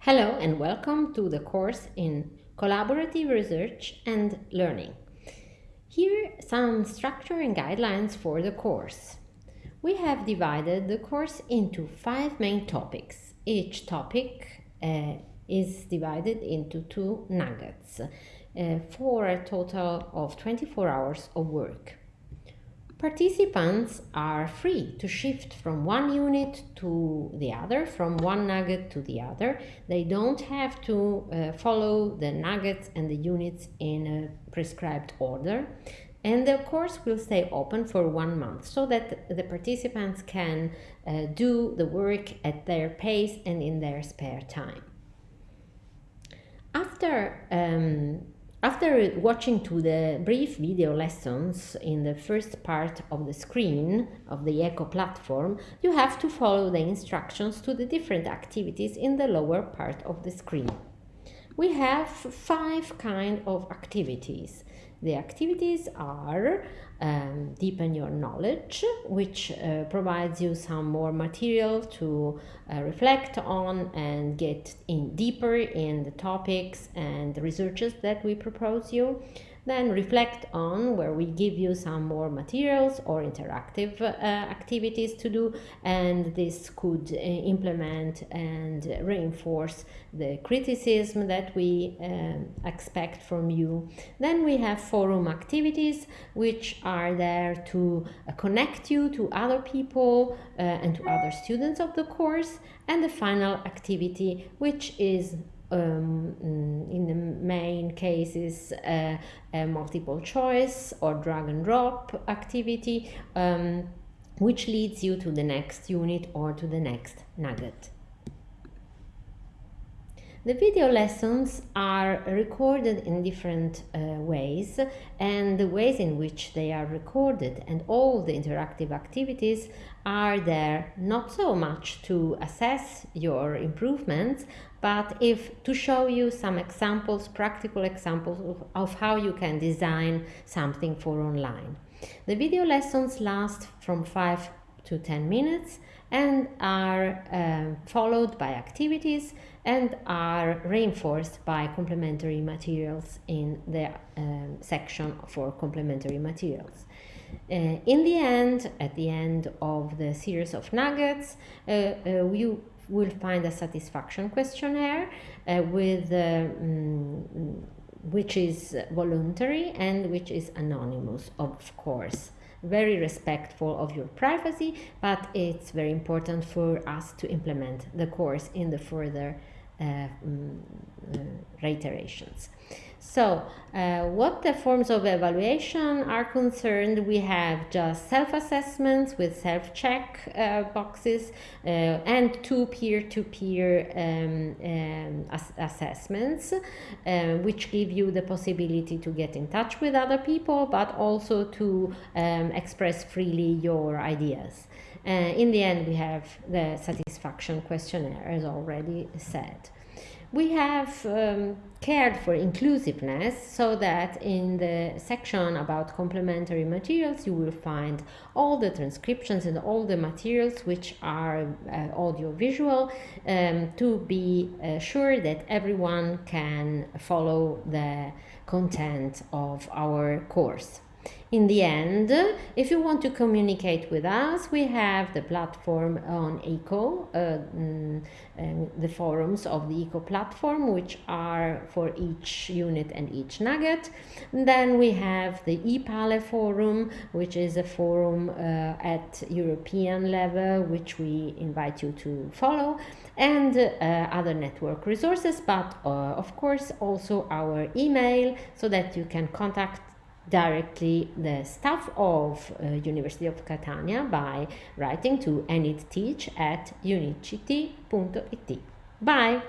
Hello and welcome to the course in Collaborative Research and Learning. Here some structure and guidelines for the course. We have divided the course into five main topics. Each topic uh, is divided into two nuggets uh, for a total of 24 hours of work. Participants are free to shift from one unit to the other, from one nugget to the other. They don't have to uh, follow the nuggets and the units in a prescribed order. And the course will stay open for one month so that the participants can uh, do the work at their pace and in their spare time. After um, after watching to the brief video lessons in the first part of the screen of the ECO platform, you have to follow the instructions to the different activities in the lower part of the screen. We have five kind of activities. The activities are um, deepen your knowledge, which uh, provides you some more material to uh, reflect on and get in deeper in the topics and the researches that we propose you. Then reflect on where we give you some more materials or interactive uh, activities to do and this could uh, implement and reinforce the criticism that we uh, expect from you. Then we have forum activities which are there to uh, connect you to other people uh, and to other students of the course and the final activity which is um, mm, in the main cases uh, a multiple choice or drag and drop activity um, which leads you to the next unit or to the next nugget. The video lessons are recorded in different uh, ways and the ways in which they are recorded and all the interactive activities are there not so much to assess your improvements but if to show you some examples, practical examples of, of how you can design something for online. The video lessons last from 5 to 10 minutes and are uh, followed by activities and are reinforced by complementary materials in the um, section for complementary materials. Uh, in the end, at the end of the series of nuggets, uh, uh, you will find a satisfaction questionnaire uh, with um, which is voluntary and which is anonymous, of course. Very respectful of your privacy, but it's very important for us to implement the course in the further uh, um, uh, reiterations. So, uh, what the forms of evaluation are concerned, we have just self-assessments with self-check uh, boxes uh, and two peer-to-peer um, um, ass assessments, uh, which give you the possibility to get in touch with other people, but also to um, express freely your ideas. Uh, in the end, we have the satisfaction questionnaire, as already said we have um, cared for inclusiveness so that in the section about complementary materials you will find all the transcriptions and all the materials which are uh, audio-visual um, to be uh, sure that everyone can follow the content of our course. In the end, if you want to communicate with us, we have the platform on ECO, uh, mm, the forums of the ECO platform, which are for each unit and each nugget. And then we have the EPALE forum, which is a forum uh, at European level, which we invite you to follow, and uh, other network resources, but uh, of course also our email so that you can contact directly the staff of uh, University of Catania by writing to enidteach at unict.it. Bye!